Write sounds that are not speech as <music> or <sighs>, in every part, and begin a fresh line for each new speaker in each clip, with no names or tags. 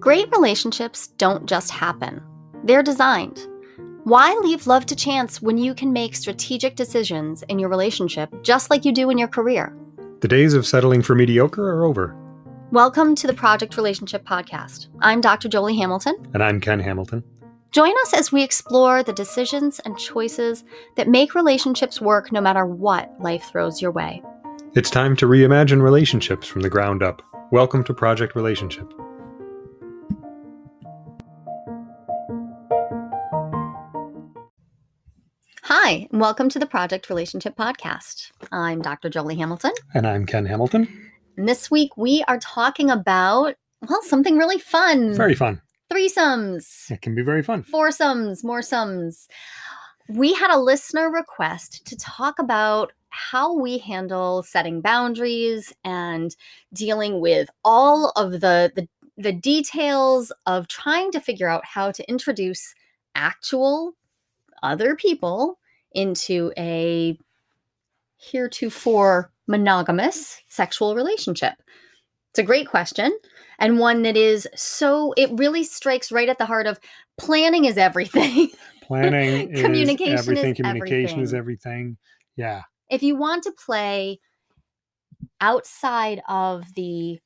Great relationships don't just happen, they're designed. Why leave love to chance when you can make strategic decisions in your relationship just like you do in your career?
The days of settling for mediocre are over.
Welcome to the Project Relationship Podcast. I'm Dr. Jolie Hamilton.
And I'm Ken Hamilton.
Join us as we explore the decisions and choices that make relationships work no matter what life throws your way.
It's time to reimagine relationships from the ground up. Welcome to Project Relationship.
Hi, and welcome to the Project Relationship Podcast. I'm Dr. Jolie Hamilton.
And I'm Ken Hamilton.
And this week we are talking about, well, something really fun.
Very fun.
Threesomes.
It can be very fun.
Foursomes, more sums. We had a listener request to talk about how we handle setting boundaries and dealing with all of the, the, the details of trying to figure out how to introduce actual other people into a heretofore monogamous sexual relationship? It's a great question and one that is so it really strikes right at the heart of planning is everything. <laughs>
Planning
communication
is everything.
is
communication
everything.
is everything. Yeah.
If you want to play outside of the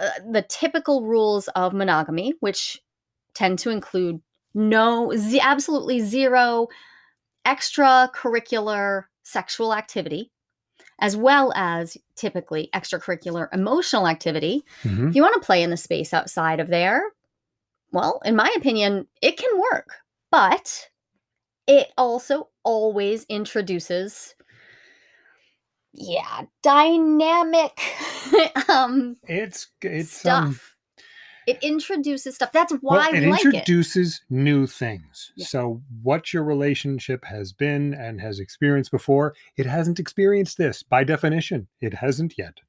uh, the typical rules of monogamy, which tend to include no z- absolutely zero extracurricular sexual activity as well as typically extracurricular emotional activity
Mhm.
if you want to play in the space outside of there well in my opinion it can work but it also always introduces yeah dynamic <laughs> um
It's it's
stuff
um
it introduces stuff that's why
well, it
like it
introduces new things.
Yeah.
So what your relationship has been and has experienced before, it hasn't experienced this by definition. It hasn't yet.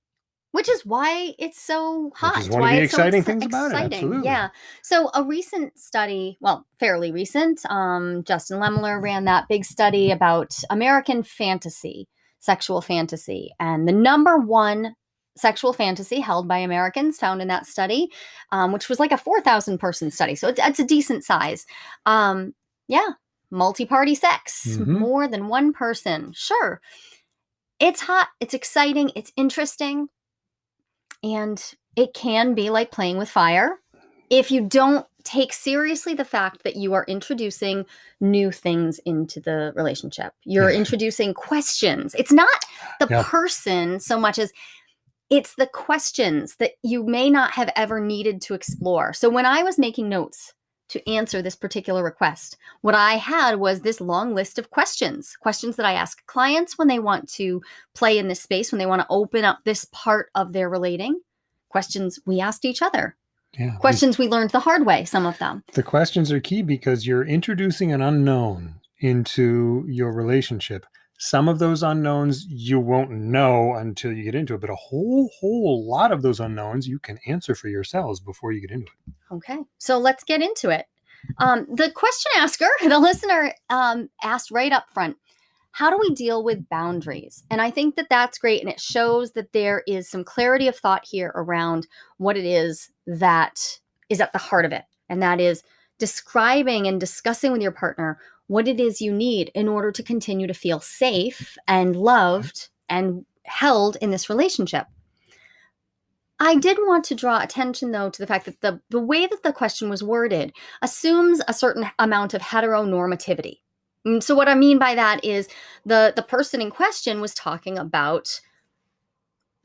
which is why it's so hot.
Which is
It's
one of the
so
exciting
exci-
things about it, absolutely.
Yeah. So a recent study, well, fairly recent, um, Justin Lehmiller ran that big study about American fantasy, sexual fantasy, and the number one sexual fantasy held by Americans found in that study, um, which was like a four thousand person study, so it's, it's a decent size. Um, yeah, multi-party sex,
Mhm.
more than one person, sure. It's hot. It's exciting. It's interesting and it can be like playing with fire if you don't take seriously the fact that you are introducing new things into the relationship. You're
Yeah.
introducing questions. It's not the
Yeah.
person so much as it's the questions that you may not have ever needed to explore. So when I was making notes to answer this particular request, what I had was this long list of questions, questions that I ask clients when they want to play in this space, when they want to open up this part of their relating, questions we asked each other,
Yeah. we-
questions we learned the hard way, some of them.
The questions are key because you're introducing an unknown into your relationship. Some of those unknowns you won't know until you get into it, but a whole, whole lot of those unknowns you can answer for yourselves before you get into it.
Okay, so let's get into it. Um, the question asker, <laughs> the listener, um, asked right up front, how do we deal with boundaries? And I think that that's great. And it shows that there is some clarity of thought here around what it is that is at the heart of it. And that is describing and discussing with your partner what it is you need in order to continue to feel safe and loved and held in this relationship. I did want to draw attention, though, to the fact that the, the way that the question was worded assumes a certain amount of heteronormativity. Mm, So, what I mean by that is the, the person in question was talking about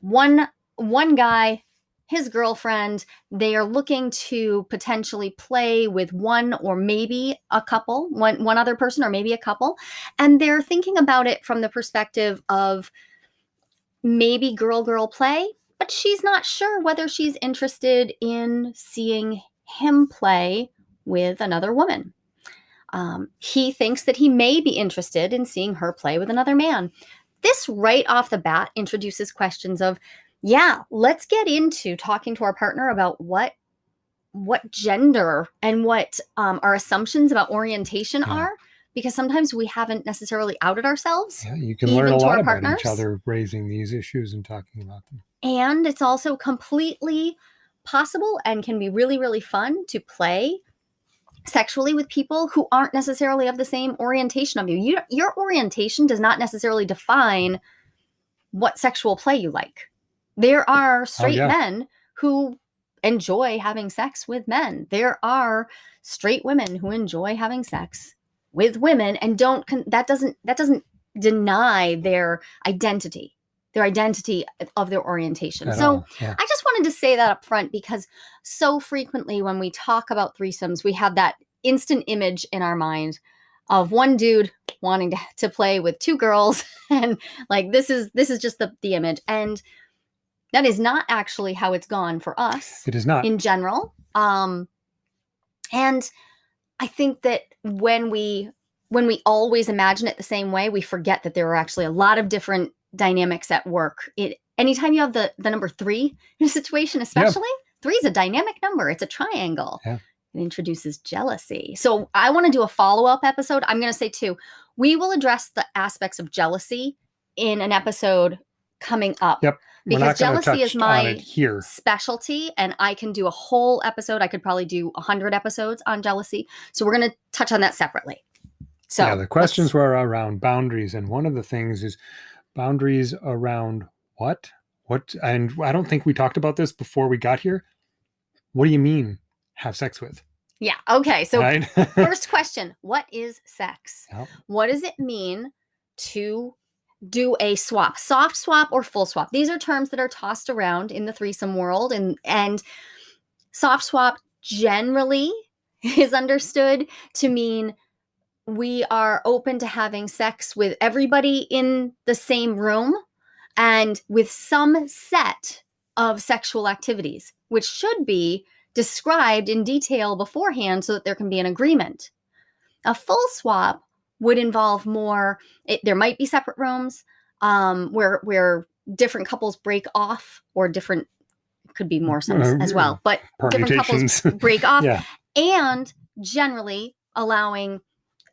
one one guy, his girlfriend. They are looking to potentially play with one or maybe a couple, one one other person or maybe a couple, and they're thinking about it from the perspective of maybe girl girl play but she's not sure whether she's interested in seeing him play with another woman. Um, he thinks that he may be interested in seeing her play with another man. This, right off the bat, introduces questions of, yeah, let's get into talking to our partner about what what gender and what um, our assumptions about orientation
Yeah.
are because sometimes we haven't necessarily outed ourselves
Yeah, you can learn a lot about
partners?
each other raising these issues and talking about them.
and it's also completely possible and can be really, really fun to play sexually with people who aren't necessarily of the same orientation of you. you your orientation does not necessarily define what sexual play you like. There are oh, straight
Oh, yeah.
men who enjoy having sex with men. There are straight women who enjoy having sex with women and don't that doesn't that doesn't deny their identity their identity of their orientation.
At
so
yeah.
I just wanted to say that up front because so frequently when we talk about threesomes, we have that instant image in our mind of one dude wanting to, to play with two girls <laughs> and like this is this is just the, the image and that is not actually how it's gone for us
It is not.
in general um and i think that when we when we always imagine it the same way we forget that there are actually a lot of different dynamics at work. It anytime you have the the number three <laughs> in a situation especially three is a dynamic number. It's a triangle.
Yeah.
it introduces jealousy. So i want to do a follow-up episode. I'm going to say too we will address the aspects of jealousy in an episode coming up.
Yep.
Because
not going to
jealousy is my
here.
specialty and I can do a whole episode. I could probably do a hundred episodes on jealousy. So we're going to touch on that separately. So
yeah, the questions were around boundaries, and one of the things is boundaries around what? What? And I don't think we talked about this before we got here. What do you mean have sex with?
yeah. Okay. So
right? <laughs>
first question, what is sex?
Yep.
What does it mean to do a swap, soft swap or full swap? These are terms that are tossed around in the threesome world and and soft swap generally <laughs> is understood to mean we are open to having sex with everybody in the same room and with some set of sexual activities, which should be described in detail beforehand so that there can be an agreement. A full swap would involve more, it, there might be separate rooms um, where, where different couples break off or different, could be more sums
Uh,
as well, but different couples <laughs> break off
yeah.
and generally allowing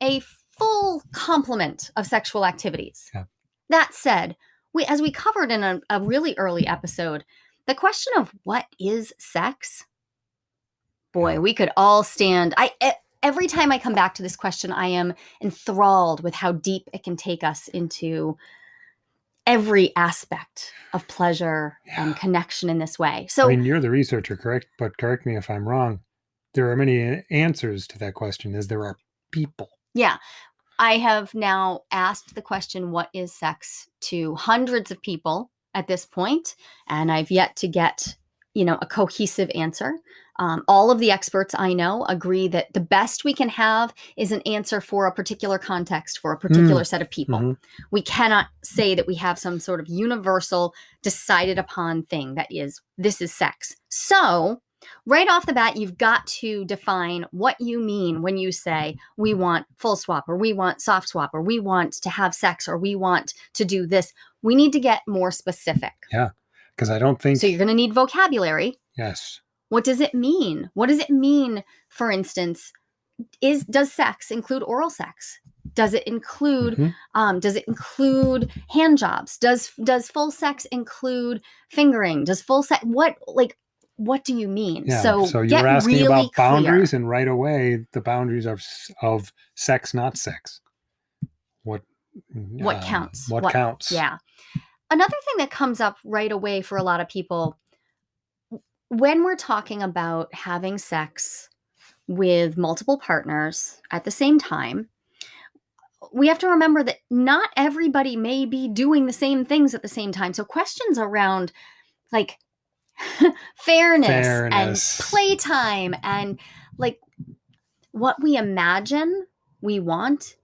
a full complement of sexual activities.
Yeah.
That said, we as we covered in a, a really early episode, the question of what is sex, boy, we could all stand. I e- every time I come back to this question, I am enthralled with how deep it can take us into every aspect of pleasure
Yeah.
and connection in this way. So
I mean, you're the researcher, correct? But correct me if I'm wrong. There are many uh, answers to that question, as there are people.
Yeah. I have now asked the question, what is sex, to hundreds of people at this point, and I've yet to get, you know, a cohesive answer. Um, all of the experts I know agree that the best we can have is an answer for a particular context, for a particular set of people.
Mhm.
We cannot say that we have some sort of universal, decided upon thing that is, this is sex. So, right off the bat, you've got to define what you mean when you say we want full swap or we want soft swap or we want to have sex or we want to do this. We need to get more specific. Yeah.
Because I don't think.
So you're going to need vocabulary.
yes.
What does it mean? What does it mean, for instance, is does sex include oral sex? Does it include
Mhm.
um, does it include hand jobs? Does does full sex include fingering? Does full sex what like what do you mean?
Yeah.
So,
So, you're asking
really
about
clear.
boundaries, and right away, the boundaries of of sex, not sex. What?
What
um,
counts?
What,
What-
counts?
Yeah. Another thing that comes up right away for a lot of people when we're talking about having sex with multiple partners at the same time, we have to remember that not everybody may be doing the same things at the same time. So questions around like fairness, <laughs>
Fairness.
and playtime and like what we imagine we want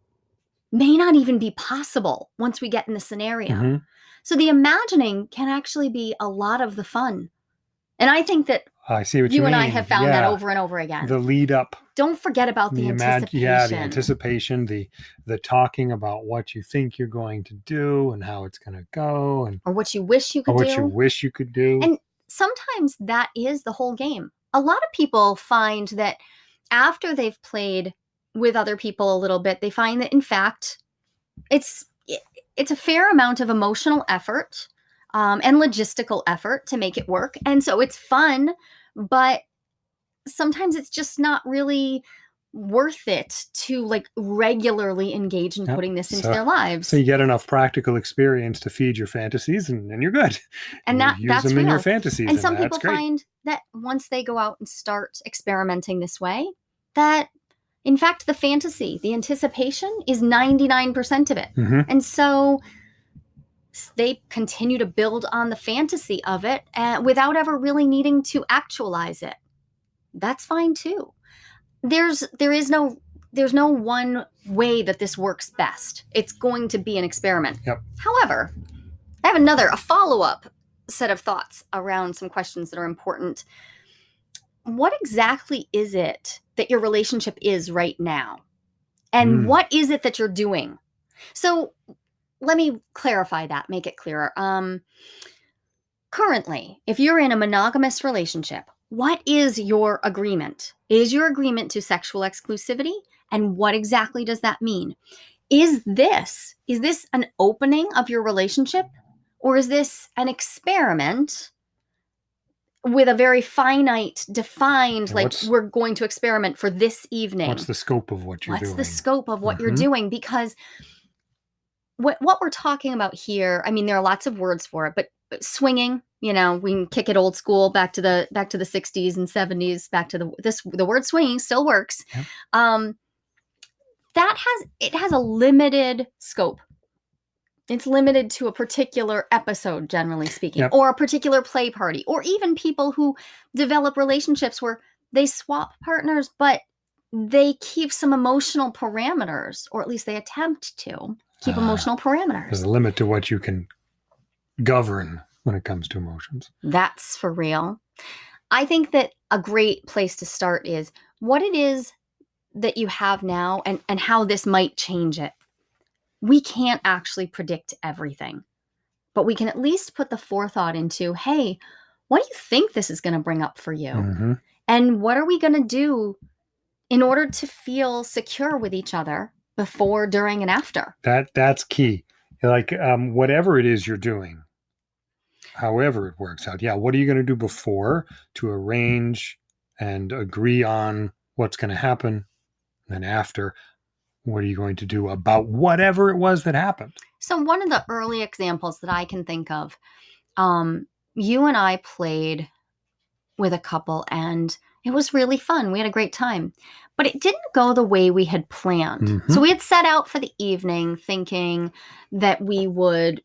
may not even be possible once we get in the scenario.
Mhm.
So the imagining can actually be a lot of the fun. And I think that
I see what
you,
you,
and I have found that over and over again.
The lead up,
Don't forget about the,
the
anticipation.
yeah, the anticipation, the the talking about what you think you're going to do and how it's going to go, and
or what you wish you
or
could
what
do.
you wish you could do.
And sometimes that is the whole game. A lot of people find that after they've played with other people a little bit, they find that in fact it's it's a fair amount of emotional effort um, and logistical effort to make it work, and so it's fun but sometimes it's just not really worth it to like regularly engage in
Yep.
putting this into
So-
their lives.
So you get enough practical experience to feed your fantasies, and then you're good.
and
You
that
use
that's
them in your
real.
fantasies,
and some
that's
people
great.
find that once they go out and start experimenting this way that in fact the fantasy the anticipation is 99% of it
hmm
and so they continue to build on the fantasy of it uh, without ever really needing to actualize it. That's fine too. There's there is no there's no one way that this works best. It's going to be an experiment.
Yep.
however i have another a follow-up set of thoughts around some questions that are important. What exactly is it that your relationship is right now? And
Mm.
what is it that you're doing? So let me clarify that make it clearer. Um currently if you're in a monogamous relationship what is your agreement? Is your agreement to sexual exclusivity? And what exactly does that mean? Is this is this an opening of your relationship? Or is this an experiment with a very finite defined like
what's-
we're going to experiment for this evening?
What's the scope of what you're
what's
doing?
the scope of what you're
Mhm.
doing? Because what what we're talking about here i mean there are lots of words for it but swinging you know we can kick it old school back to the back to the 60s and 70s back to the this the word swinging still works
Yeah.
um that has it has a limited scope it's limited to a particular episode generally speaking
Yep.
or a particular play party or even people who develop relationships where they swap partners but they keep some emotional parameters or at least they attempt to keep
Ah,
emotional parameters
There's a limit to what you can govern when it comes to emotions.
That's for real. I think that a great place to start is what it is that you have now and, and how this might change it. We can't actually predict everything, but we can at least put the forethought into hey, what do you think this is going to bring up for you?
hmm
And what are we going to do in order to feel secure with each other before, during, and after?
That that's key. Like um, whatever it is you're doing, however it works out. Yeah, what are you going to do before to arrange and agree on what's going to happen? And then after, what are you going to do about whatever it was that happened?
So one of the early examples that I can think of, um, you and I played with a couple and it was really fun. We had a great time. But it didn't go the way we had planned.
Mhm.
So we had set out for the evening thinking that we would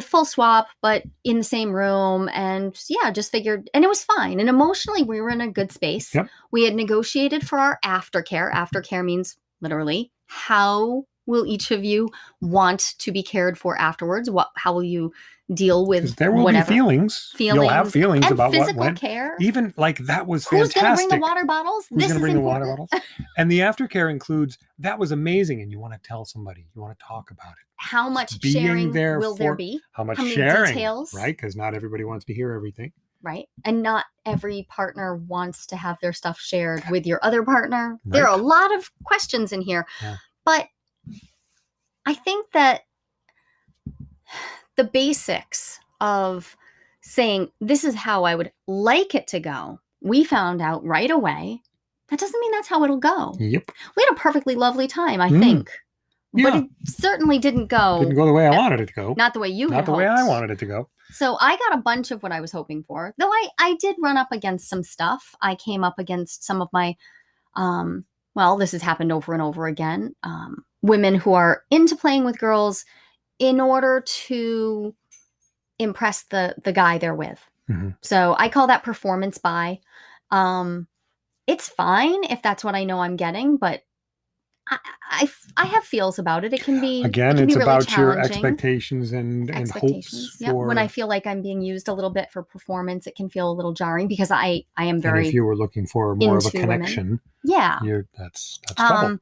full swap, but in the same room. And yeah, just figured, and it was fine. And emotionally, we were in a good space.
Yep.
We had negotiated for our aftercare. Aftercare means literally how will each of you want to be cared for afterwards? What, how will you deal with
there will
whatever
be feelings. You'll have feelings
and
about what went.
care?
Even like that was
Who's going to bring the water bottles?
Who's
this
going
is
to bring the water bottles? And the aftercare includes that was amazing, and you want to tell somebody, you want to talk about it.
How much
being
sharing
there
will there be?
How much
How
sharing,
details?
right? Because not everybody wants to hear everything.
right? And not every partner wants to have their stuff shared with your other partner. There are a lot of questions in here.
Yeah.
But I think that the basics of saying, this is how I would like it to go, we found out right away. That doesn't mean that's how it'll go.
Yep,
We had a perfectly lovely time, I
Mm.
think. But it certainly didn't go
didn't go the way I wanted it to go.
Not the way you
Not the way I wanted it to go.
So I got a bunch of what I was hoping for. Though I I did run up against some stuff. I came up against some of my um well, this has happened over and over again. Um women who are into playing with girls in order to impress the the guy they're with.
Mhm.
So I call that performance bi. Um it's fine if that's what I know I'm getting, but I, I, I have feels about it. It can be it
Again,
can be
it's
really
about your expectations and, and
expectations.
hopes
Yep.
for.
When I feel like I'm being used a little bit for performance, it can feel a little jarring because I I am
and
very
if you were looking for more of a
into women.
connection,
yeah.
you're that's that's trouble.
Um,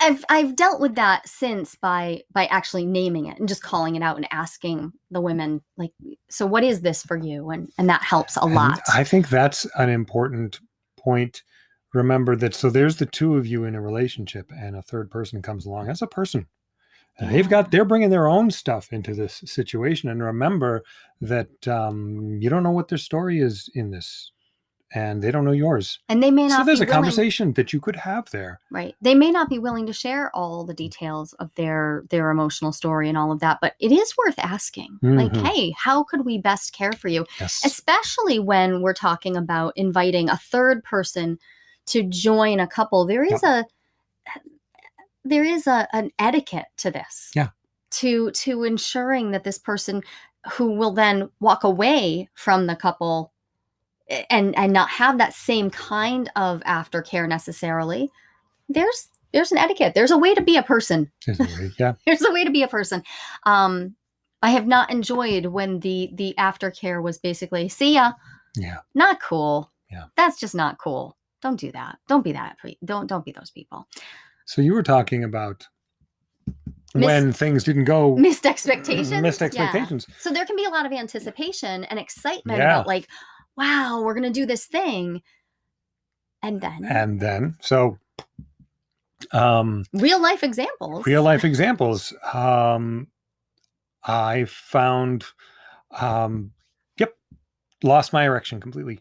I've I've dealt with that since by by actually naming it and just calling it out and asking the women like, so what is this for you? And and that helps a
And
lot.
I think that's an important point. Remember that so there's the two of you in a relationship and a third person comes along as a person. And they've got they're bringing their own stuff into this situation and remember that um, you don't know what their story is in this and they don't know yours
And they may not
so there's
be
a
willing,
conversation that you could have there
right? They may not be willing to share all the details of their their emotional story and all of that, but it is worth asking. Like,
Mhm.
hey, how could we best care for you?
yes
especially when we're talking about inviting a third person to join a couple there is a there is a an etiquette to this
Yeah.
to to ensuring that this person who will then walk away from the couple and and not have that same kind of aftercare necessarily there's there's an etiquette. There's a way to be a person.
Yeah. <laughs>
There's a way to be a person. Um i have not enjoyed when the the aftercare was basically see ya.
Yeah.
Not cool.
Yeah.
that's just not cool. Don't do that. Don't be that don't don't be those people.
So you were talking about when things didn't go
missed expectations?
Missed
Yeah.
expectations.
So there can be a lot of anticipation and excitement
Yeah.
about like wow we're gonna do this thing. And then
and then so um
real life examples.
real life <laughs> examples. Um i found um yep lost my erection completely.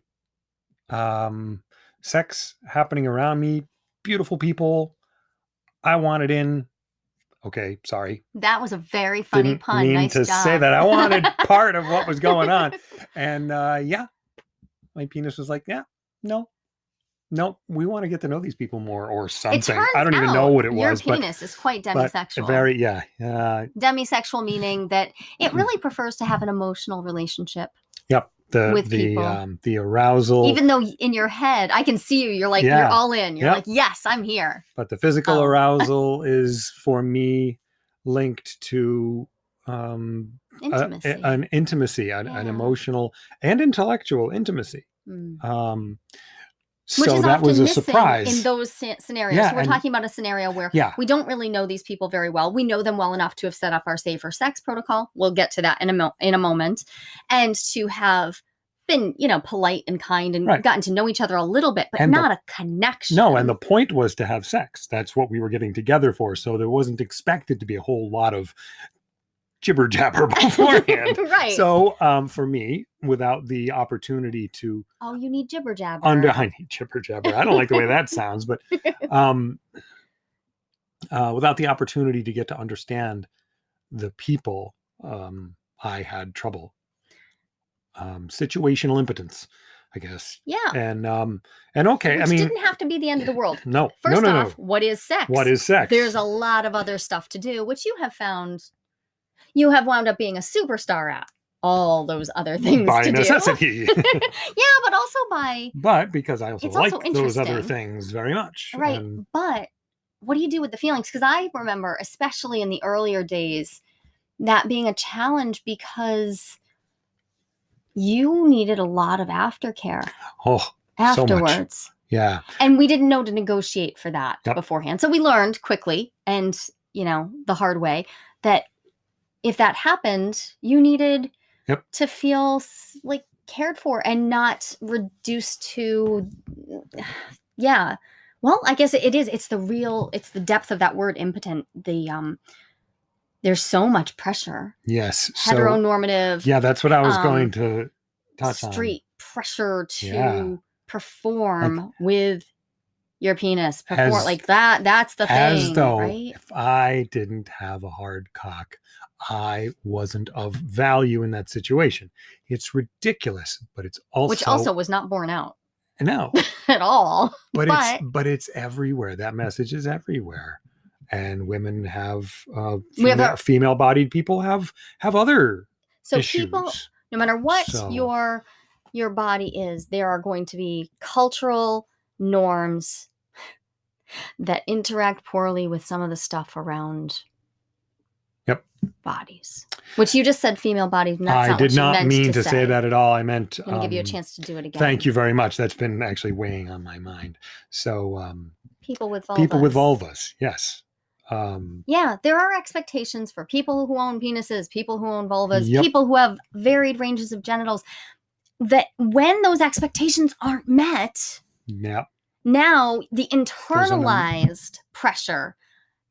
Um sex happening around me beautiful people i wanted in. Okay sorry.
That was a very funny
didn't
pun
mean
nice
to
job.
say that. I wanted <laughs> part of what was going on. <laughs> And uh yeah my penis was like yeah no no we want to get to know these people more or something i don't even know what it
your
was but
penis is quite
but
demisexual
very yeah uh
demisexual meaning that
Mm-hmm.
it really prefers to have an emotional relationship
Yep. The
with
the
people.
um the arousal,
even though in your head i can see you you're like you're all in you're
Yep.
like yes i'm here
but the physical
Oh. <laughs>
arousal is for me linked to um
intimacy
a- an intimacy, an, an emotional and intellectual intimacy.
Mm.
Um
which
so
is
that
often
was a
missing
surprise.
in those scenarios
Yeah,
so we're
and-
talking about a scenario where
yeah.
we don't really know these people very well we know them well enough to have set up our safer sex protocol we'll get to that in a mo- in a moment and to have been you know polite and kind and
Right.
gotten to know each other a little bit but
And the-
not a connection
No, and the point was to have sex. That's what we were getting together for. So there wasn't expected to be a whole lot of jibber jabber <laughs> beforehand. <laughs>
right
So um, for me, without the opportunity to
oh you need jibber jabber
under I need jibber jabber. I don't like the way that sounds, but <laughs> um, uh, without the opportunity to get to understand the people, um, I had trouble. Um, situational impotence, I guess,
yeah
and um, and okay,
which
I mean,
didn't have to be the end of the world
no,
First
no, no,
off, what is sex?
What is sex?
There's a lot of other stuff to do, which you have found you have wound up being a superstar at. All those other things
by
to
necessity,
do. <laughs> yeah, but also by
but because I also like
also
those other things very much.
right.
and-
But what do you do with the feelings? Because I remember, especially in the earlier days, that being a challenge because you needed a lot of aftercare
oh, So much.
afterwards.
yeah,
and we didn't know to negotiate for that
Yep.
beforehand so we learned quickly and you know the hard way that if that happened you needed
Yep.
to feel like cared for and not reduced to <sighs> yeah well i guess it is it's the real it's the depth of that word impotent the um there's so much pressure
yes. So
heteronormative
yeah, that's what I was
um,
going to touch on.
street pressure to
Yeah.
perform with your penis perform
As-
like that that's the
as
thing
though
right
if I didn't have a hard cock, I wasn't of value in that situation. It's ridiculous, but it's also
which also was not borne out
no, <laughs>
at all
but,
But-
it's but it's everywhere. That message is everywhere, and women have uh,
We have
female female-bodied people have have other
so
issues.
people no matter what
So-
your your body is there are going to be cultural norms that interact poorly with some of the stuff around. Bodies which you just said female bodies
I did not mean to say. that at all. I meant
i'm gonna give you a
um,
chance to do it again
Thank you very much. That's been actually weighing on my mind. So um,
people with vulvas.
people with vulvas, yes. Um,
Yeah, there are expectations for people who own penises, people who own vulvas,
Yep.
people who have varied ranges of genitals. That when those expectations aren't met,
yeah,
now the internalized pressure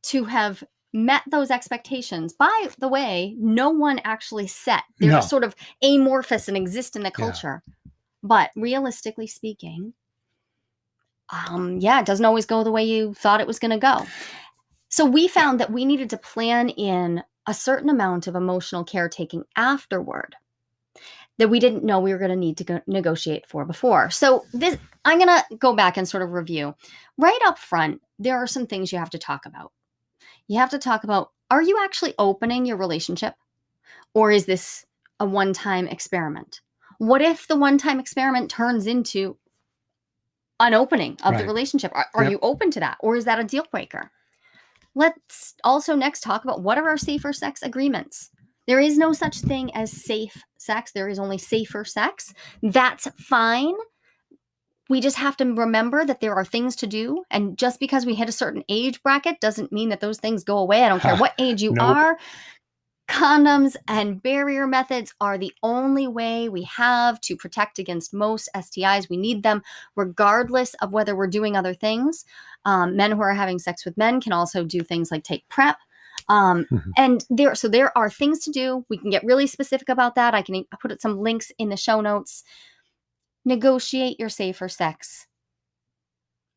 to have met those expectations. By the way, no one actually set. They're
No.
sort of amorphous and exist in the
Yeah.
culture. But realistically speaking, um, yeah, it doesn't always go the way you thought it was going to go. So we found that we needed to plan in a certain amount of emotional caretaking afterward that we didn't know we were going to need to go negotiate for before. So this I'm going to go back and sort of review. Right up front, there are some things you have to talk about. You have to talk about are you actually opening your relationship or is this a one-time experiment? What if the one-time experiment turns into an opening of the relationship? Are, are
Yep.
you open to that or is that a deal breaker? Let's also next talk about what are our safer sex agreements. There is no such thing as safe sex. There is only safer sex. That's fine. We just have to remember that there are things to do. And just because we hit a certain age bracket doesn't mean that those things go away. I don't care <laughs> what age you
Nope.
are. Condoms and barrier methods are the only way we have to protect against most STIs. We need them regardless of whether we're doing other things. Um, men who are having sex with men can also do things like take PrEP. Um, <laughs> and there, so there are things to do. We can get really specific about that. I can put some links in the show notes. Negotiate your safer sex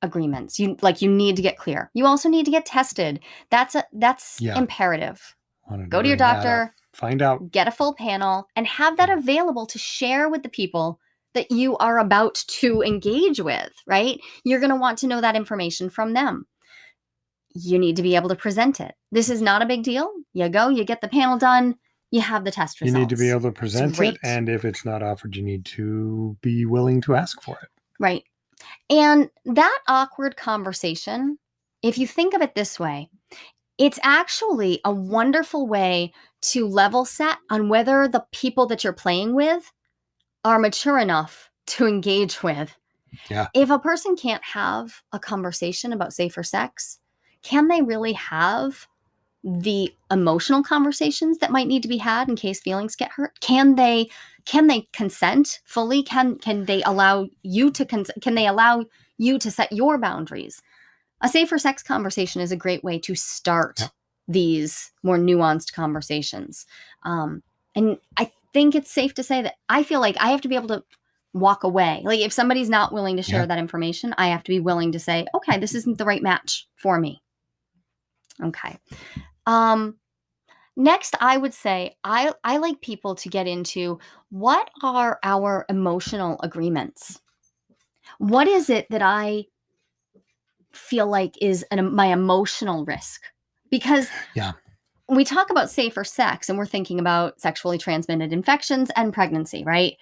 agreements. You like you need to get clear. You also need to get tested. That's a that's
Yeah.
imperative.
To
Go to your
bring that up.
doctor,
Find out.
get a full panel, and have that available to share with the people that you are about to engage with, right? You're going to want to know that information from them. You need to be able to present it. This is not a big deal. You go, you get the panel done, you have the test results.
You need to be able to present it, and if it's not offered, you need to be willing to ask for it.
Right. And that awkward conversation, if you think of it this way, it's actually a wonderful way to level set on whether the people that you're playing with are mature enough to engage with.
Yeah.
If a person can't have a conversation about safer sex, can they really have the emotional conversations that might need to be had in case feelings get hurt? Can they can they consent fully? Can can they allow you to cons- can they allow you to set your boundaries? A safer sex conversation is a great way to start
Yeah.
these more nuanced conversations. Um, and I think it's safe to say that I feel like I have to be able to walk away. Like if somebody's not willing to share
Yeah.
that information, I have to be willing to say, okay, this isn't the right match for me. Okay. Um next I would say I I like people to get into what are our emotional agreements? What is it that I feel like is an, my emotional risk? Because
Yeah.
we talk about safer sex and we're thinking about sexually transmitted infections and pregnancy, right?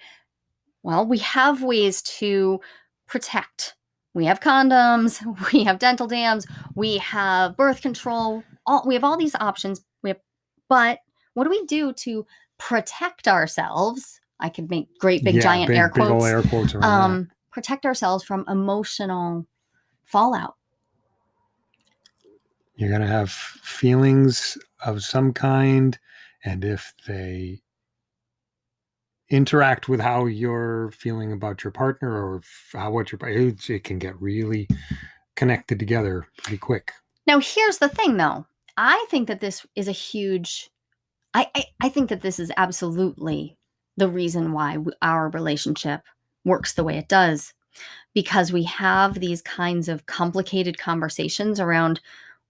Well, we have ways to protect. We have condoms, <laughs> we have dental dams, we have birth control. All we have all these options. We have, but what do we do to protect ourselves? I could make great big
Yeah,
giant
big,
air quotes.
air quotes
um, protect ourselves from emotional fallout.
You're going to have feelings of some kind. And if they interact with how you're feeling about your partner or how what your it, it can get really connected together pretty quick.
Now, here's the thing, though. I think that this is a huge. I I, I think that this is absolutely the reason why w- our relationship works the way it does, because we have these kinds of complicated conversations around.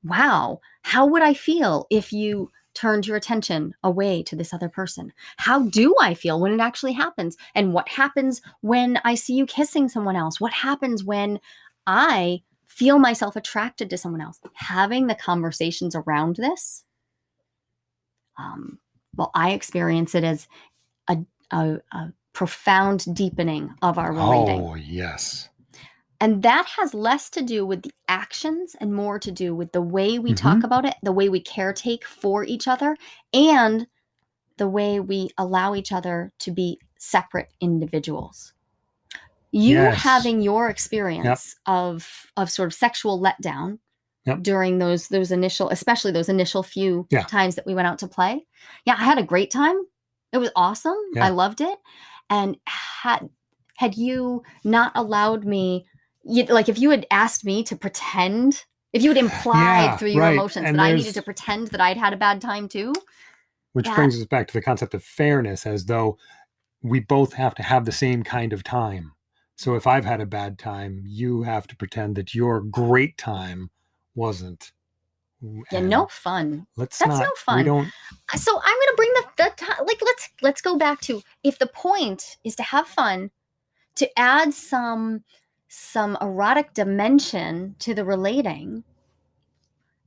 Wow, how would I feel if you turned your attention away to this other person? How do I feel when it actually happens? And what happens when I see you kissing someone else? What happens when I feel myself attracted to someone else? Having the conversations around this, um, well, I experience it as a, a, a profound deepening of our relating.
Oh, yes.
And that has less to do with the actions and more to do with the way we talk
Mhm.
about it, the way we caretake for each other, and the way we allow each other to be separate individuals. You
Yes.
having your experience of of sort of sexual letdown
Yep.
during those those initial, especially those initial few
Yeah.
times that we went out to play. Yeah, I had a great time. It was awesome.
Yeah.
I loved it. And had had you not allowed me you, like if you had asked me to pretend If you had <sighs> implied
Yeah,
through your
right,
emotions
and
that I needed to pretend that I'd had a bad time too.
Which brings us back to the concept of fairness, as though we both have to have the same kind of time. So if I've had a bad time, you have to pretend that your great time wasn't.
Yeah,
And
no fun.
Let's
that's
not.
no
We
fun.
don't.
So I'm gonna bring the, the like let's let's go back to if the point is to have fun, to add some some erotic dimension to the relating.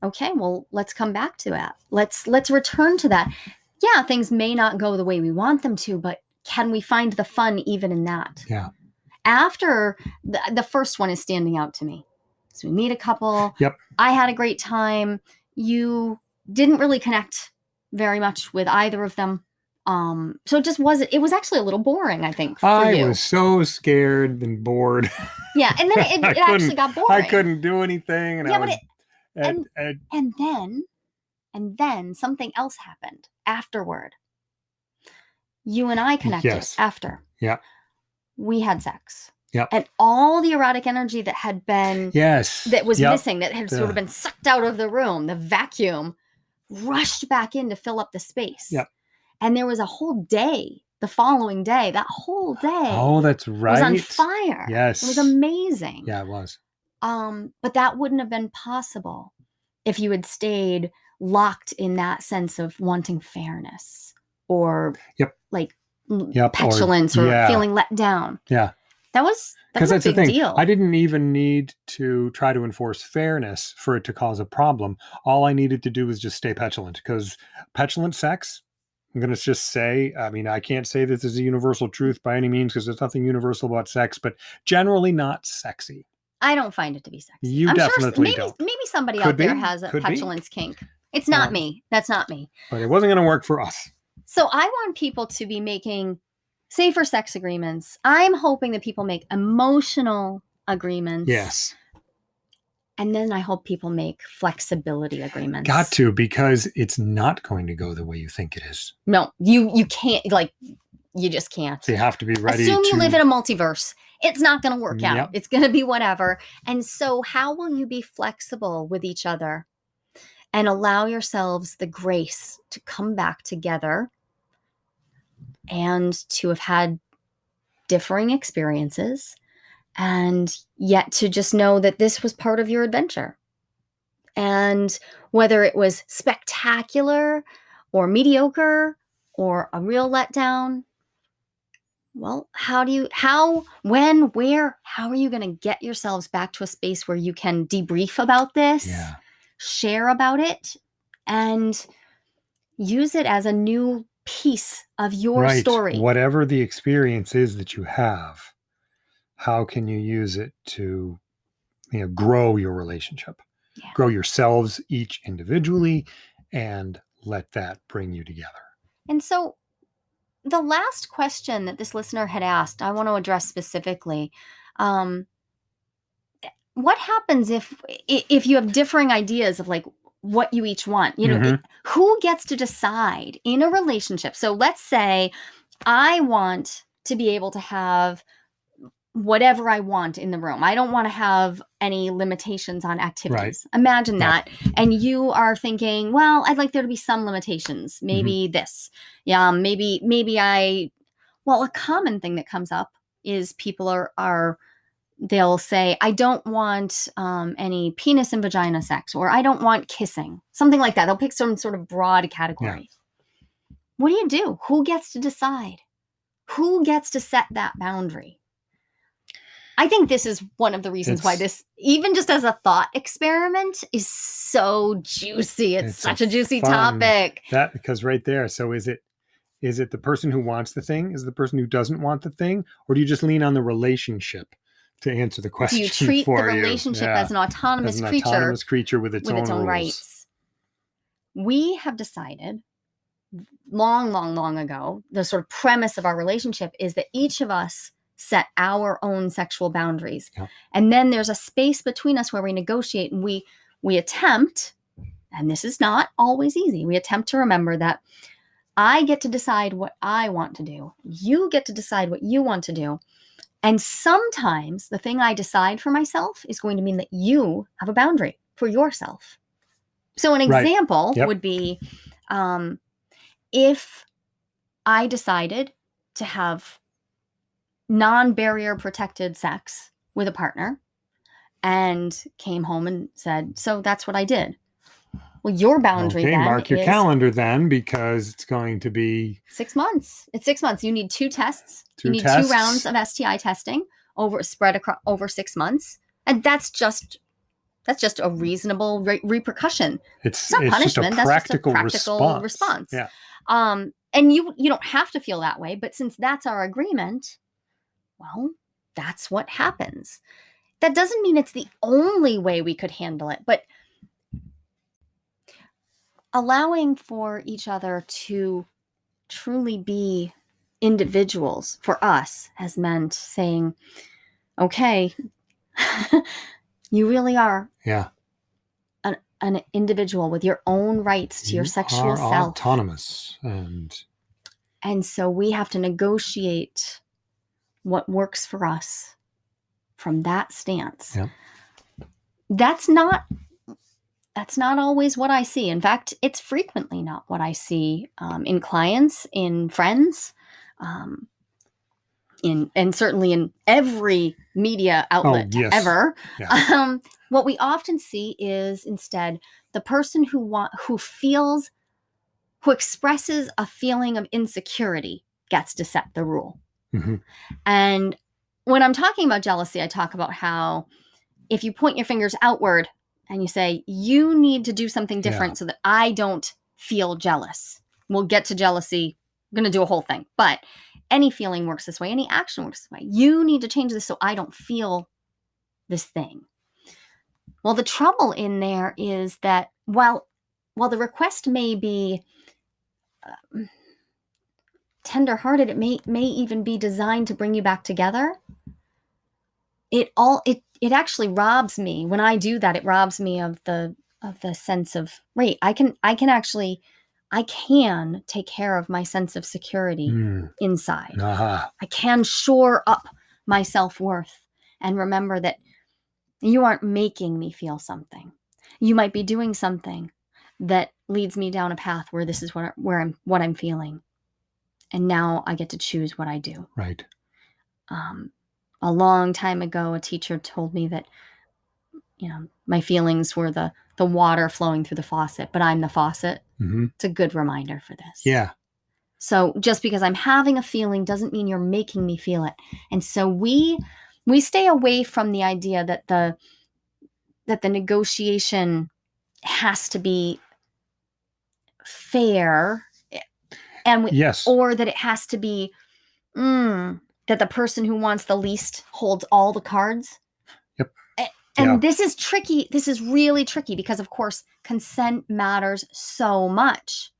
Okay, well let's come back to that. Let's let's return to that. Yeah, things may not go the way we want them to, but can we find the fun even in that?
Yeah.
After the, the first one is standing out to me. So we meet a couple.
Yep.
I had a great time. You didn't really connect very much with either of them. Um, so it just wasn't. It was actually a little boring, I think, for
I
you.
was so scared and bored.
Yeah, and then <laughs> it, it actually got boring.
I couldn't do anything, and
Yeah,
I
but
was.
it-
and, and
And then, and then something else happened afterward. You and I connected
Yes.
after.
Yeah.
We had sex.
Yep.
And all the erotic energy that had been
yes,
that was
Yep.
missing, that had sort of been sucked out of the room, the vacuum, rushed back in to fill up the space.
Yep.
And there was a whole day, the following day, that whole day
Oh, that's right.
was on fire.
Yes.
It was amazing.
Yeah, it was.
Um, but that wouldn't have been possible if you had stayed locked in that sense of wanting fairness or
Yep.
like
Yep,
petulance or,
yeah.
feeling let down.
Yeah.
That was
because
that's a
that's the thing.
deal.
I didn't even need to try to enforce fairness for it to cause a problem. All I needed to do was just stay petulant because petulant sex. I'm going to just say, I mean, I can't say this is a universal truth by any means because there's nothing universal about sex, but generally not sexy.
I don't find it to be sexy.
You
I'm sure
definitely
maybe,
don't.
Maybe somebody
Could
out there has a
could be.
petulance kink. It's not
Um,
me. That's not me.
But it wasn't going to work for us.
So I want people to be making safer sex agreements. I'm hoping that people make emotional agreements.
Yes.
And then I hope people make flexibility agreements.
Got to because it's not going to go the way you think it is.
No, you you can't like you just can't.
So you have to be ready
Assume
to
you live in a multiverse. It's not going to work out.
Yep.
It's going to be whatever. And so how will you be flexible with each other and allow yourselves the grace to come back together and to have had differing experiences and yet to just know that this was part of your adventure. And whether it was spectacular or mediocre or a real letdown, well, how do you, how, when, where, how are you going to get yourselves back to a space where you can debrief about this,
Yeah.
Share about it, and use it as a new piece of your
right.
story?
Whatever the experience is that you have, how can you use it to you know grow your relationship?
Yeah.
Grow yourselves each individually and let that bring you together.
And so the last question that this listener had asked, I want to address specifically. Um, what happens if if you have differing ideas of like what you each want? You know,
Mhm.
who gets to decide in a relationship? So let's say I want to be able to have whatever I want in the room. I don't want to have any limitations on activities. Imagine
Yeah.
that. And you are thinking, well, I'd like there to be some limitations. Maybe this. Yeah, maybe maybe I well, a common thing that comes up is people are are they'll say, I don't want um, any penis and vagina sex, or I don't want kissing, something like that. They'll pick some sort of broad category. What do you do? Who gets to decide? Who gets to set that boundary? I think this is one of the reasons why this, even just as a thought experiment, is so juicy. It's,
It's
such a juicy topic.
That because right there. So is it is it the person who wants the thing? Is it the person who doesn't want the thing? Or do you just lean on the relationship to answer the question.
Do you <laughs> treat the relationship
Yeah.
as an autonomous
As an
creature
autonomous creature with its
with
own,
its own rights. We have decided long, long, long ago, the sort of premise of our relationship is that each of us set our own sexual boundaries.
Yeah.
And then there's a space between us where we negotiate and we we attempt, and this is not always easy, we attempt to remember that I get to decide what I want to do. You get to decide what you want to do. And sometimes the thing I decide for myself is going to mean that you have a boundary. for yourself. So, an
Right.
example
Yep.
would be um, if I decided to have non barrier protected sex with a partner and came home and said, So that's what I did. Well, your boundary
Okay, mark your calendar then because it's going to be
six months. It's six months. You need two tests.
Two
you need
tests.
two rounds of STI testing over spread across over six months, and that's just that's just a reasonable re- repercussion.
it's
It's not
it's just
punishment. That's just a practical
response.
response.
Yeah.
Um, and you you don't have to feel that way, but since that's our agreement, well, that's what happens. That doesn't mean it's the only way we could handle it, but allowing for each other to truly be individuals for us has meant saying, okay, <laughs> you really are
Yeah.
an individual with your own rights to your sexual self.
autonomous and
And so we have to negotiate what works for us from that stance.
Yep.
That's not that's not always what I see. In fact, it's frequently not what I see um, in clients, in friends, um, in and certainly in every media outlet
yes.
ever.
Yeah. <laughs>
Um, what we often see is instead the person who want who feels who expresses a feeling of insecurity gets to set the rule.
Mhm.
And when I'm talking about jealousy, I talk about how if you point your fingers outward and you say, you need to do something
Yeah.
different so that I don't feel jealous. We'll get to jealousy. I'm going to do a whole thing. But any feeling works this way, any action works this way. You need to change this so I don't feel this thing. Well, the trouble in there is that while while the request may be um, tenderhearted, it may may even be designed to bring you back together. It all it it actually robs me when I do that. It robs me of the of the sense of wait. I can I can actually I can take care of my sense of security
Mm,
inside.
aha.
I can shore up my self worth and remember that you aren't making me feel something. You might be doing something that leads me down a path where this is what where I'm what I'm feeling, and now I get to choose what I do.
Right.
Um, a long time ago, a teacher told me that you know my feelings were the the water flowing through the faucet, but I'm the faucet.
hmm
It's a good reminder for this.
Yeah.
So just because I'm having a feeling doesn't mean you're making me feel it. And so we we stay away from the idea that the that the negotiation has to be fair eh, and we,
Yes.
or that it has to be mm, that the person who wants the least holds all the cards.
Yep.
And
Yeah.
this is tricky. This is really tricky because of course consent matters so much.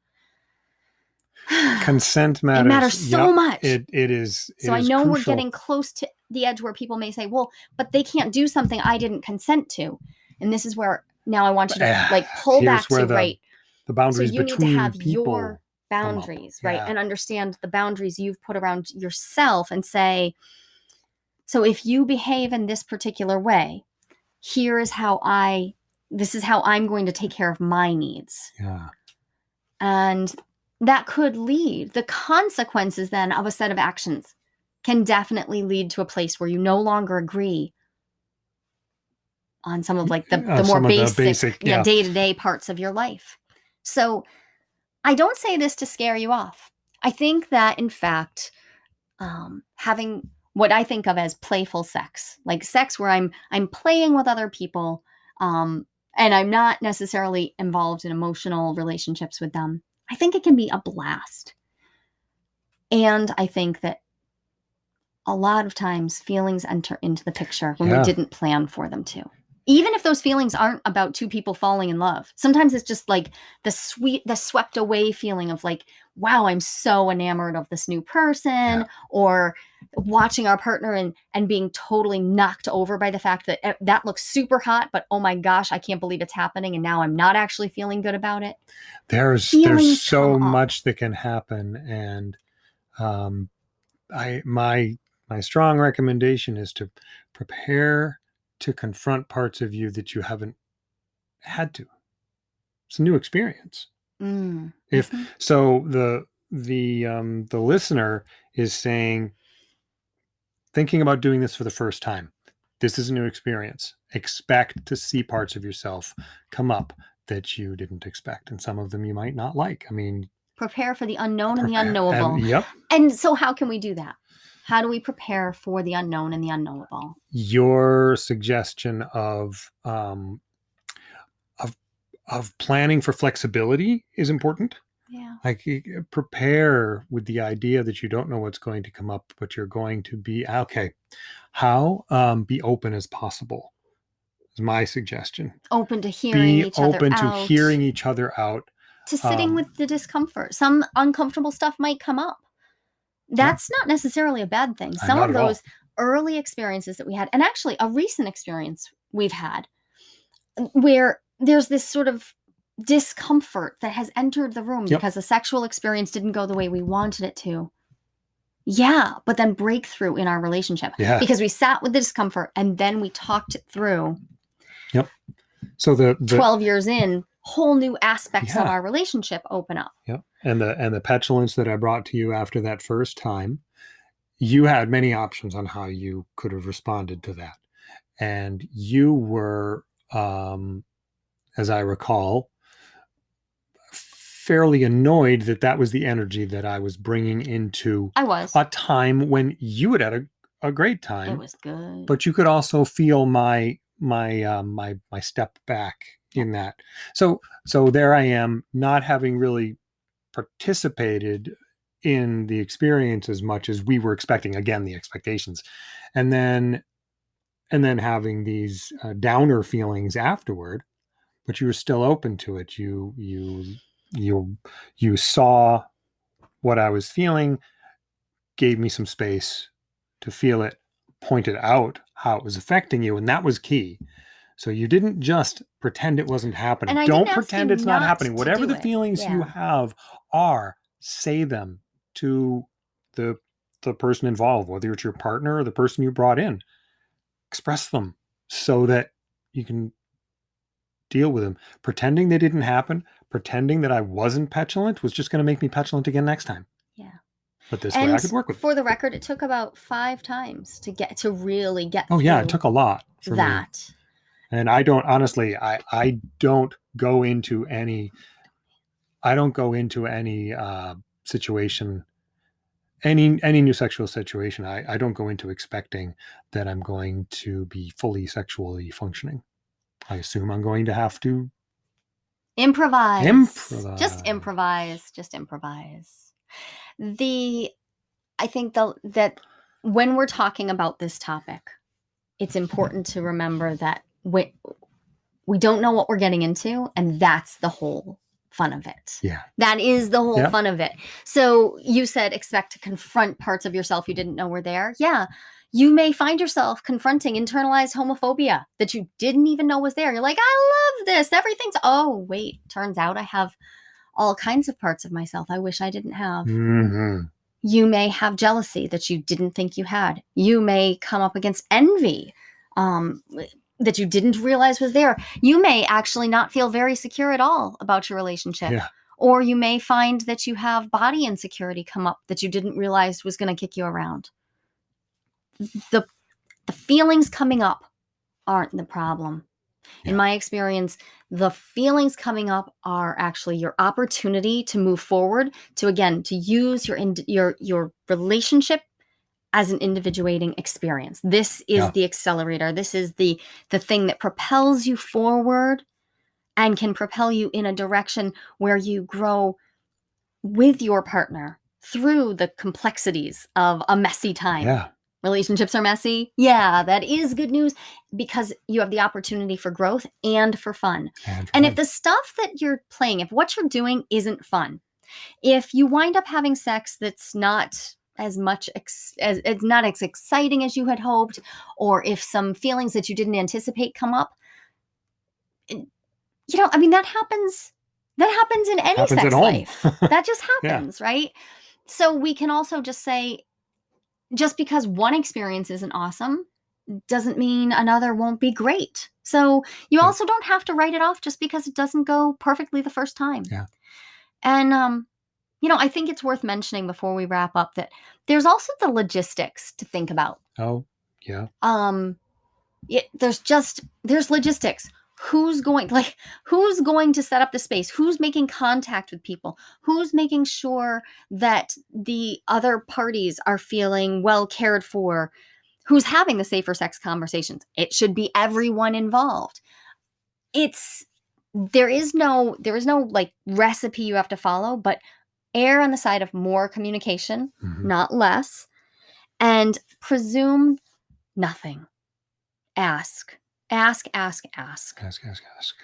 <sighs>
Consent matters.
It matters so
Yep.
much.
It it is. it
so I
is
know we're getting close to the edge where people may say, "Well, but they can't do something I didn't consent to," and this is where now I want you to
Ah,
like pull
here's
back to
the
right.
the
So
boundaries
you need to
between
have
people.
your boundaries, right,
Yeah.
and understand the boundaries you've put around yourself, and say, "So if you behave in this particular way, here is how I. This is how I'm going to take care of my needs."
Yeah.
And that could lead, the consequences then of a set of actions can definitely lead to a place where you no longer agree on some of like the,
Uh,
the more
some of the
basic,
yeah.
day to day parts of your life. So I don't say this to scare you off. I think that in fact, um, having what I think of as playful sex, like sex where I'm I'm playing with other people, um, and I'm not necessarily involved in emotional relationships with them. I think it can be a blast. And I think that a lot of times feelings enter into the picture when
Yeah.
we didn't plan for them to. Even if those feelings aren't about two people falling in love. Sometimes it's just like the sweet the swept away feeling of like wow, I'm so enamored of this new person
Yeah.
or watching our partner and and being totally knocked over by the fact that eh, that looks super hot but oh my gosh, I can't believe it's happening and now I'm not actually feeling good about it.
There's
Feelings
there's so much that can happen, and um, I my my strong recommendation is to prepare to confront parts of you that you haven't had to. It's a new experience.
Mm.
If
Mhm.
so, the the um, the listener is saying, thinking about doing this for the first time. This is a new experience. Expect to see parts of yourself come up that you didn't expect, and some of them you might not like. I mean,
prepare for the unknown and the unknowable.
and- yep.
And so, how can we do that? How do we prepare for the unknown and the unknowable?
your suggestion of um, of of planning for flexibility is important.
Yeah.
Like prepare with the idea that you don't know what's going to come up, but you're going to be okay. How um, be open as possible is my suggestion.
Open to hearing
Be
each other
open to
out,
hearing each other out.
to sitting
um,
with the discomfort. Some uncomfortable stuff might come up. That's not necessarily a bad thing. Some of those early experiences that we had, and actually a recent experience we've had, where there's this sort of discomfort that has entered the room
Yep.
because the sexual experience didn't go the way we wanted it to. Yeah, but then breakthrough in our relationship
Yeah.
because we sat with the discomfort and then we talked it through. Yep.
So the, the
12 years in, whole new aspects of our relationship open up.
Yep. And the and the petulance that I brought to you after that first time, you had many options on how you could have responded to that. And you were um as I recall fairly annoyed that that was the energy that I was bringing into
I was.
a time when you had had a, a great time.
It was good.
but you could also feel my my um, my my step back in that. So so there I am, not having really participated in the experience as much as we were expecting. Again, the expectations, and then and then having these uh, downer feelings afterward. But you were still open to it. You you you you saw what I was feeling, gave me some space to feel it, pointed out how it was affecting you, and that was key. So you didn't just pretend it wasn't happening.
And I
Don't pretend it's not
not
happening. Whatever the feelings you have are, say them to the the person involved, whether it's your partner or the person you brought in. Express them so that you can deal with them. Pretending they didn't happen, pretending that I wasn't petulant was just going to make me petulant again next time.
Yeah.
But this way I could work with.
for the record, it took about five times to get to really get
Oh yeah, it took a lot for me. And i don't honestly i i don't go into any i don't go into any uh situation any any new sexual situation i i don't go into expecting that i'm going to be fully sexually functioning i assume i'm going to have to
Improvise.
Improvise.
Just improvise. Just improvise. The I think the that when we're talking about this topic, it's important to remember that we we don't know what we're getting into, and that's the whole fun of it.
yeah
That is the whole
Yep.
fun of it. So you said expect to confront parts of yourself you didn't know were there. Yeah. You may find yourself confronting internalized homophobia that you didn't even know was there. You're like, I love this. Everything's, oh, wait, turns out I have all kinds of parts of myself I wish I didn't have.
Mhm.
You may have jealousy that you didn't think you had. You may come up against envy um, that you didn't realize was there. You may actually not feel very secure at all about your relationship.
Yeah.
Or you may find that you have body insecurity come up that you didn't realize was going to kick you around. The, the feelings coming up aren't the problem.
Yeah.
In my experience, the feelings coming up are actually your opportunity to move forward, to again, to use your your your relationship as an individuating experience. This is
Yeah.
the accelerator. This is the the thing that propels you forward and can propel you in a direction where you grow with your partner through the complexities of a messy time
yeah
relationships are messy. Yeah, that is good news because you have the opportunity for growth and for fun.
and,
And if the stuff that you're playing, if what you're doing isn't fun, if you wind up having sex that's not as much ex- as it's not as exciting as you had hoped or if some feelings that you didn't anticipate come up you know i mean that happens that happens in any
happens
sex life <laughs> that just
Yeah.
happens, right? So we can also just say, just because one experience isn't awesome doesn't mean another won't be great. So you
Yeah.
also don't have to write it off just because it doesn't go perfectly the first time.
Yeah.
And um, you know, I think it's worth mentioning before we wrap up that there's also the logistics to think about.
Oh, yeah.
Um, it, there's just there's logistics. Who's going <laughs> like who's going to set up the space? Who's making contact with people? Who's making sure that the other parties are feeling well cared for? Who's having the safer sex conversations? It should be everyone involved. It's there is no there is no like recipe you have to follow, but err on the side of more communication,
Mhm.
not less, and presume nothing. Ask, ask, ask, ask.
Ask, ask, ask.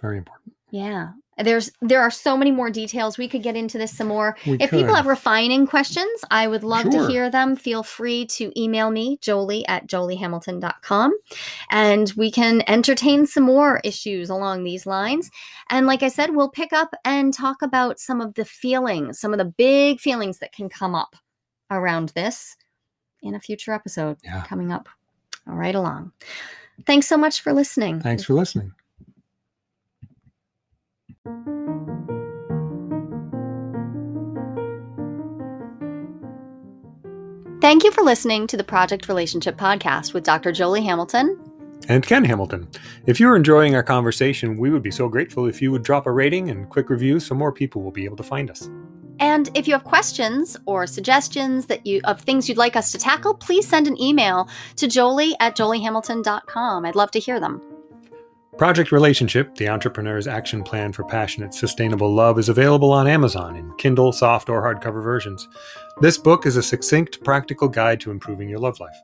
Very important.
Yeah. There's there are so many more details. We could get into this some more.
We
If people have refining questions, I would love to hear them. Feel free to email me, jolie at joliehamilton.com, and we can entertain some more issues along these lines. And like I said, we'll pick up and talk about some of the feelings, some of the big feelings that can come up around this in a future episode
Yeah.
coming up all right along. Thanks so much for listening.
Thanks for listening.
Thank you for listening to the Project Relationship Podcast with Dr. Jolie Hamilton.
And Ken Hamilton. If you're enjoying our conversation, we would be so grateful if you would drop a rating and quick review so more people will be able to find us.
And if you have questions or suggestions that you of things you'd like us to tackle, please send an email to jolie at joliehamilton.com. I'd love to hear them.
Project Relationship, the entrepreneur's action plan for passionate, sustainable love, is available on Amazon in Kindle, soft, or hardcover versions. This book is a succinct, practical guide to improving your love life.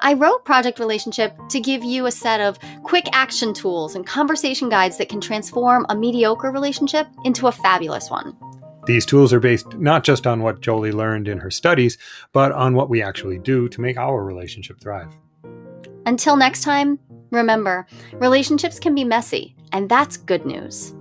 I wrote Project Relationship to give you a set of quick action tools and conversation guides that can transform a mediocre relationship into a fabulous one.
These tools are based not just on what Jolie learned in her studies, but on what we actually do to make our relationship thrive.
Until next time, remember relationships can be messy, and that's good news.